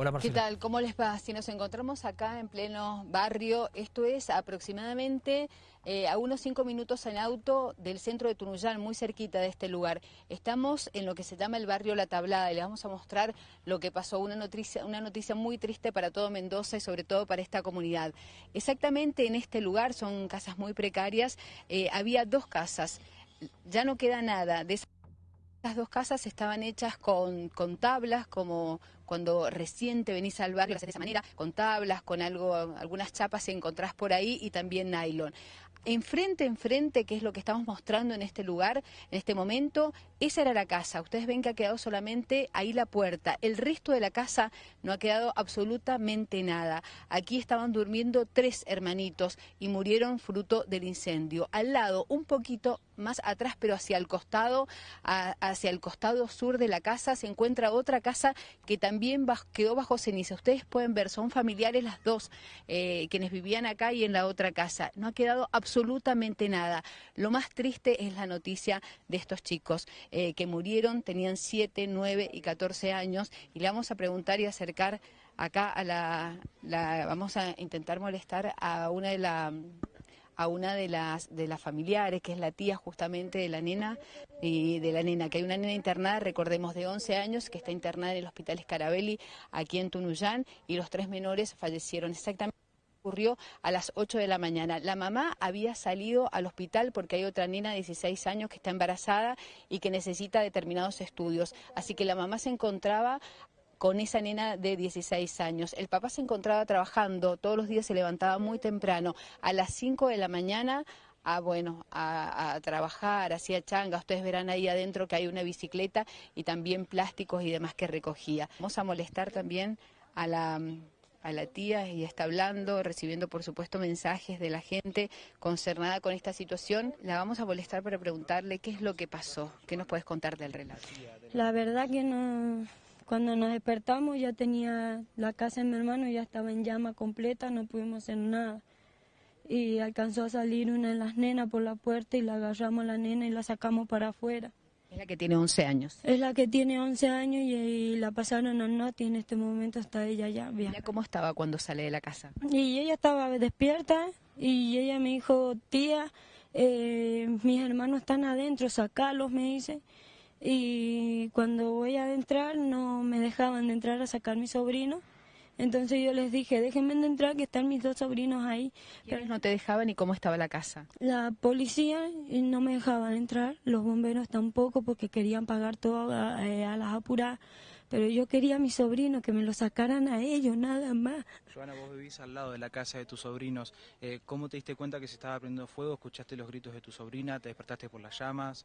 Hola Marcela. ¿Qué tal? ¿Cómo les va? Si nos encontramos acá en pleno barrio, esto es aproximadamente eh, a unos cinco minutos en auto del centro de Tunuyán, muy cerquita de este lugar. Estamos en lo que se llama el barrio La Tablada y les vamos a mostrar lo que pasó, una noticia, una noticia muy triste para todo Mendoza y sobre todo para esta comunidad. Exactamente en este lugar, son casas muy precarias, eh, había dos casas, ya no queda nada de las dos casas estaban hechas con, con, tablas, como cuando recién te venís al barrio, de esa manera, con tablas, con algo, algunas chapas que encontrás por ahí y también nylon. Enfrente, enfrente, que es lo que estamos mostrando en este lugar, en este momento, esa era la casa. Ustedes ven que ha quedado solamente ahí la puerta. El resto de la casa no ha quedado absolutamente nada. Aquí estaban durmiendo tres hermanitos y murieron fruto del incendio. Al lado, un poquito más atrás, pero hacia el costado, hacia el costado sur de la casa, se encuentra otra casa que también quedó bajo ceniza. Ustedes pueden ver, son familiares las dos, eh, quienes vivían acá y en la otra casa. No ha quedado absolutamente nada. Lo más triste es la noticia de estos chicos eh, que murieron, tenían 7, 9 y 14 años, y le vamos a preguntar y acercar acá a la, la vamos a intentar molestar a una de las a una de las, de las familiares, que es la tía justamente de la nena, y de la nena, que hay una nena internada, recordemos, de 11 años, que está internada en el Hospital Escarabelli, aquí en Tunuyán, y los tres menores fallecieron exactamente ocurrió a las 8 de la mañana. La mamá había salido al hospital porque hay otra nena de 16 años que está embarazada y que necesita determinados estudios. Así que la mamá se encontraba con esa nena de 16 años. El papá se encontraba trabajando, todos los días se levantaba muy temprano, a las 5 de la mañana a bueno a, trabajar, hacía changa, ustedes verán ahí adentro que hay una bicicleta y también plásticos y demás que recogía. Vamos a molestar también a la a la tía y está hablando, recibiendo por supuesto mensajes de la gente concernada con esta situación. La vamos a molestar para preguntarle qué es lo que pasó, qué nos puedes contar del relato. La verdad que no, cuando nos despertamos ya tenía la casa de mi hermano, ya estaba en llama completa, no pudimos hacer nada. Y alcanzó a salir una de las nenas por la puerta y la agarramos a la nena y la sacamos para afuera. Es la que tiene 11 años. Es la que tiene 11 años y, la pasaron a Noti en este momento está ella ya bien. ¿Cómo estaba cuando sale de la casa? Y ella estaba despierta y ella me dijo, tía, eh, mis hermanos están adentro, sacalos, me dice y cuando voy a entrar no me dejaban de entrar a sacar mi sobrino. Entonces yo les dije, déjenme de entrar que están mis dos sobrinos ahí. Pero no te dejaban y cómo estaba la casa? La policía no me dejaban entrar, los bomberos tampoco porque querían pagar todo a, eh, las apuradas. Pero yo quería a mi sobrino, que me lo sacaran a ellos, nada más. Joana, vos vivís al lado de la casa de tus sobrinos. Eh, ¿Cómo te diste cuenta que se estaba prendiendo fuego? ¿Escuchaste los gritos de tu sobrina? ¿Te despertaste por las llamas?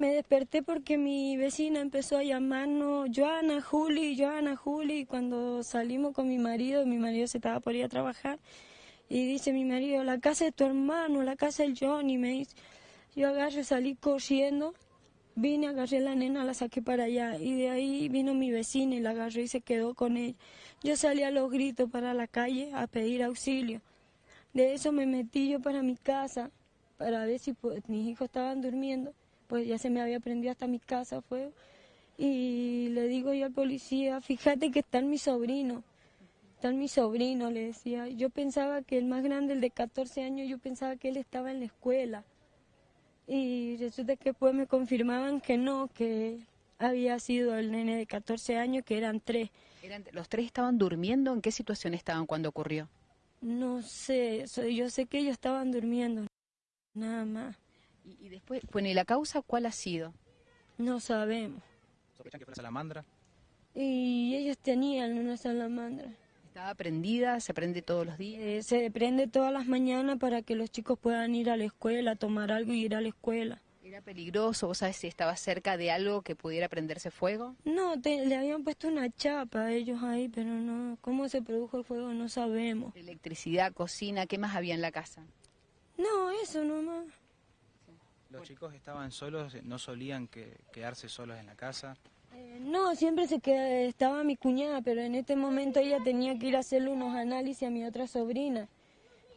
Me desperté porque mi vecina empezó a llamarnos Joana, Juli, Joana, Juli. Cuando salimos con mi marido, mi marido se estaba por ir a trabajar. Y dice mi marido, la casa de tu hermano, la casa del Johnny. Me dice, yo agarré, salí corriendo. Vine, agarré la nena, la saqué para allá. Y de ahí vino mi vecina y la agarré y se quedó con ella. Yo salí a los gritos para la calle a pedir auxilio. De eso me metí yo para mi casa, para ver si pues, mis hijos estaban durmiendo pues ya se me había prendido hasta mi casa fuego. Y le digo yo al policía, fíjate que está mi sobrino, está mi sobrino, le decía. Yo pensaba que el más grande, el de 14 años, yo pensaba que él estaba en la escuela. Y resulta que después me confirmaban que no, que había sido el nene de 14 años, que eran tres. ¿Los tres estaban durmiendo? ¿En qué situación estaban cuando ocurrió? No sé, yo sé que ellos estaban durmiendo, nada más. Y, después, bueno, ¿y la causa cuál ha sido? No sabemos. ¿Sospechan que fue la salamandra? Y ellos tenían una salamandra. ¿Estaba prendida? ¿Se prende todos los días? Eh, se prende todas las mañanas para que los chicos puedan ir a la escuela, tomar algo y ir a la escuela. ¿Era peligroso? ¿Vos sabés si estaba cerca de algo que pudiera prenderse fuego? No, le habían puesto una chapa a ellos ahí, pero no. ¿Cómo se produjo el fuego? No sabemos. Electricidad, cocina, ¿qué más había en la casa? No, eso nomás. ¿Los chicos estaban solos, no solían que, quedarse solos en la casa? Eh, no, siempre se queda, estaba mi cuñada, pero en este momento ella tenía que ir a hacerle unos análisis a mi otra sobrina.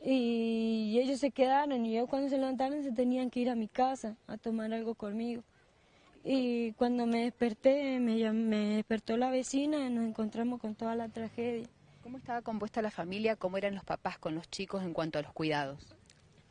Y ellos se quedaron y ellos cuando se levantaron se tenían que ir a mi casa a tomar algo conmigo. Y cuando me desperté, me, llam- me despertó la vecina y nos encontramos con toda la tragedia. ¿Cómo estaba compuesta la familia? ¿Cómo eran los papás con los chicos en cuanto a los cuidados?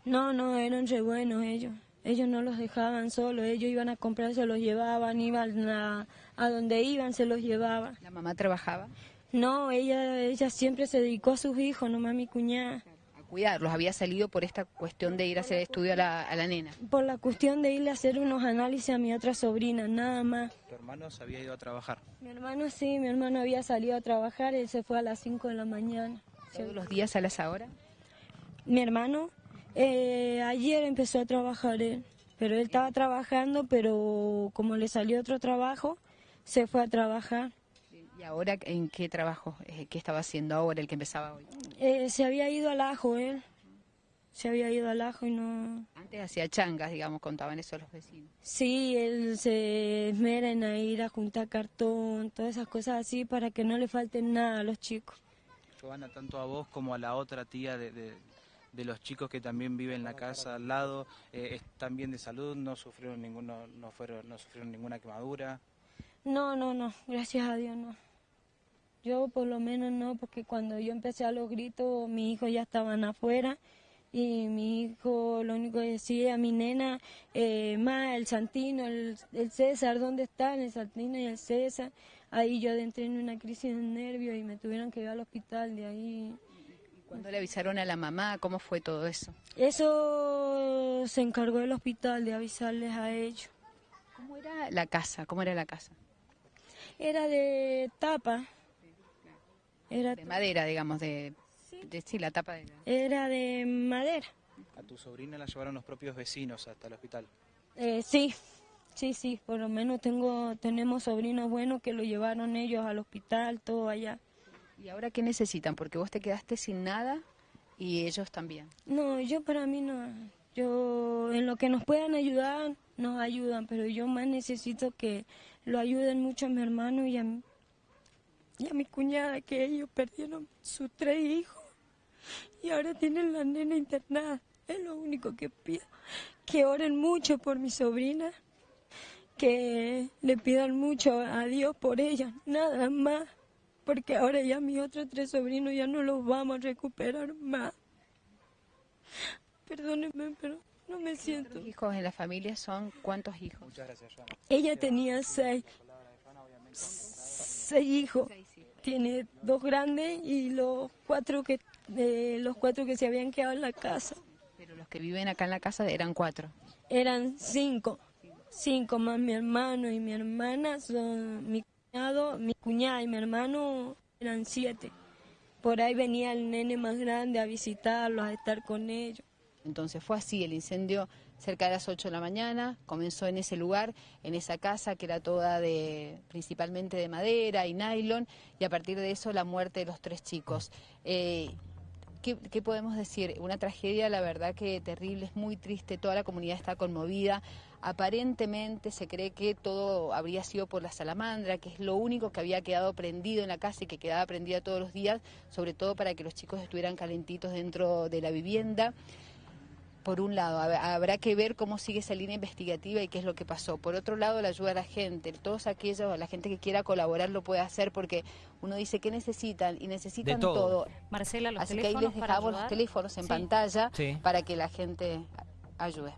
No, no, eran re buenos ellos. Ellos no los dejaban solos, ellos iban a comprar, se los llevaban, iban a, a donde iban, se los llevaban. ¿La mamá trabajaba? No, ella, ella siempre se dedicó a sus hijos, nomás a mi cuñada. A cuidarlos. Había salido por esta cuestión de ir a hacer estudio a la, a la nena. Por la cuestión de irle a hacer unos análisis a mi otra sobrina, nada más. Tu hermano se había ido a trabajar. Mi hermano sí, mi hermano había salido a trabajar, él se fue a las 5 de la mañana. ¿Todos los días a las ahora? Mi hermano eh, ayer empezó a trabajar él, pero él estaba trabajando, pero como le salió otro trabajo, se fue a trabajar. ¿Y ahora en qué trabajo? eh, ¿Qué estaba haciendo ahora, el que empezaba hoy? Eh, se había ido al ajo él, se había ido al ajo y no... Antes hacía changas, digamos, contaban eso los vecinos. Sí, él se esmera en ir a juntar cartón, todas esas cosas así para que no le falten nada a los chicos. Giovanna, tanto a vos como a la otra tía de, de- de los chicos que también viven en la casa al lado, eh, están bien de salud, no sufrieron ninguno, no fueron, no sufrieron ninguna quemadura. No, no, no, gracias a Dios no. Yo por lo menos no, porque cuando yo empecé a los gritos, mis hijos ya estaban afuera y mi hijo lo único que decía, mi nena, eh, ma, el Santino, el, el César, ¿dónde están el Santino y el César? Ahí yo adentré en una crisis de nervios y me tuvieron que llevar al hospital de ahí. ¿Cuándo le avisaron a la mamá? ¿Cómo fue todo eso? Eso se encargó el hospital de avisarles a ellos. ¿Cómo era la casa? ¿Cómo era la casa? Era de tapa. Era, De madera, digamos, de, de sí, la tapa de la... era de madera. A tu sobrina la llevaron los propios vecinos hasta el hospital. Eh, sí, sí, sí, por lo menos tengo, tenemos sobrinos buenos que lo llevaron ellos al hospital, todo allá. ¿Y ahora qué necesitan? Porque vos te quedaste sin nada y ellos también. No, yo para mí no, yo en lo que nos puedan ayudar, nos ayudan, pero yo más necesito que lo ayuden mucho a mi hermano y a, mi- y a mi cuñada, que ellos perdieron sus tres hijos y ahora tienen la nena internada. Es lo único que pido, que oren mucho por mi sobrina, que le pidan mucho a Dios por ella, nada más, porque ahora ya mis otros tres sobrinos ya no los vamos a recuperar más. Perdónenme, pero no me siento. ¿Los hijos en la familia son cuántos hijos? Muchas gracias, Joana. Ella tenía seis, seis hijos. Tiene dos grandes y los cuatro que eh, los cuatro que se habían quedado en la casa. Pero los que viven acá en la casa eran cuatro. Eran cinco, cinco más mi hermano y mi hermana son mi mi cuñada y mi hermano eran siete. Por ahí venía el nene más grande a visitarlos, a estar con ellos. Entonces fue así, el incendio cerca de las 8 de la mañana, comenzó en ese lugar, en esa casa que era toda de principalmente de madera y nylon, y a partir de eso la muerte de los tres chicos. Eh, ¿qué, qué podemos decir? Una tragedia, la verdad que terrible, es muy triste, toda la comunidad está conmovida. Aparentemente se cree que todo habría sido por la salamandra, que es lo único que había quedado prendido en la casa y que quedaba prendida todos los días, sobre todo para que los chicos estuvieran calentitos dentro de la vivienda por un lado, hab- habrá que ver cómo sigue esa línea investigativa y qué es lo que pasó. Por otro lado, la ayuda a la gente, todos aquellos, la gente que quiera colaborar lo puede hacer porque uno dice que necesitan y necesitan todo. Marcela, los Así que ahí teléfonos les dejamos los teléfonos en Sí. pantalla Sí. para que la gente ayude.